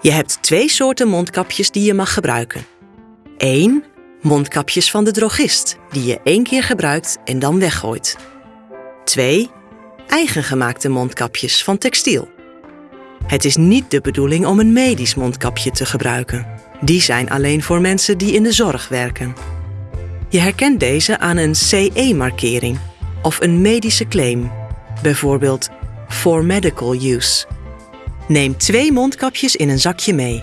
Je hebt twee soorten mondkapjes die je mag gebruiken. 1. Mondkapjes van de drogist, die je één keer gebruikt en dan weggooit. 2. Eigengemaakte mondkapjes van textiel. Het is niet de bedoeling om een medisch mondkapje te gebruiken. Die zijn alleen voor mensen die in de zorg werken. Je herkent deze aan een CE-markering of een medische claim, bijvoorbeeld for medical use. Neem twee mondkapjes in een zakje mee.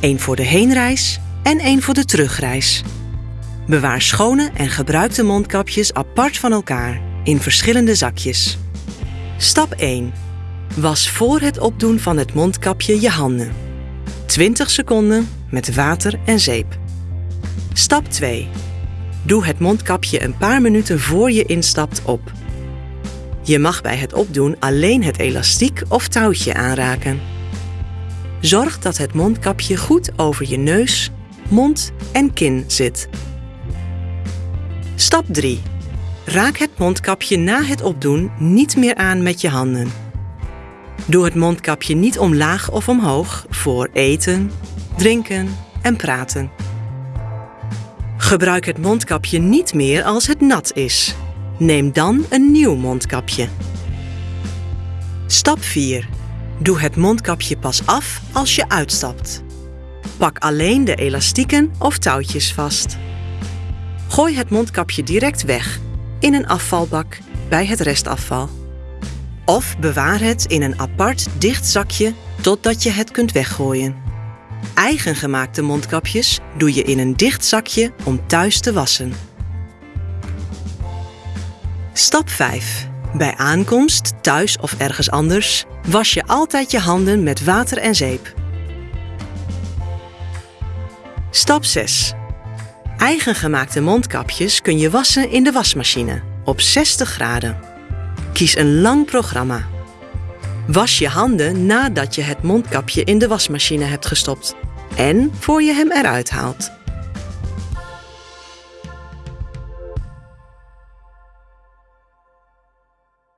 Eén voor de heenreis en één voor de terugreis. Bewaar schone en gebruikte mondkapjes apart van elkaar in verschillende zakjes. Stap 1. Was voor het opdoen van het mondkapje je handen. 20 seconden met water en zeep. Stap 2. Doe het mondkapje een paar minuten voor je instapt op. Je mag bij het opdoen alleen het elastiek of touwtje aanraken. Zorg dat het mondkapje goed over je neus, mond en kin zit. Stap 3. Raak het mondkapje na het opdoen niet meer aan met je handen. Doe het mondkapje niet omlaag of omhoog voor eten, drinken en praten. Gebruik het mondkapje niet meer als het nat is. Neem dan een nieuw mondkapje. Stap 4. Doe het mondkapje pas af als je uitstapt. Pak alleen de elastieken of touwtjes vast. Gooi het mondkapje direct weg in een afvalbak bij het restafval. Of bewaar het in een apart dicht zakje totdat je het kunt weggooien. Eigengemaakte mondkapjes doe je in een dicht zakje om thuis te wassen. Stap 5. Bij aankomst, thuis of ergens anders, was je altijd je handen met water en zeep. Stap 6. Eigengemaakte mondkapjes kun je wassen in de wasmachine op 60 graden. Kies een lang programma. Was je handen nadat je het mondkapje in de wasmachine hebt gestopt en voor je hem eruit haalt.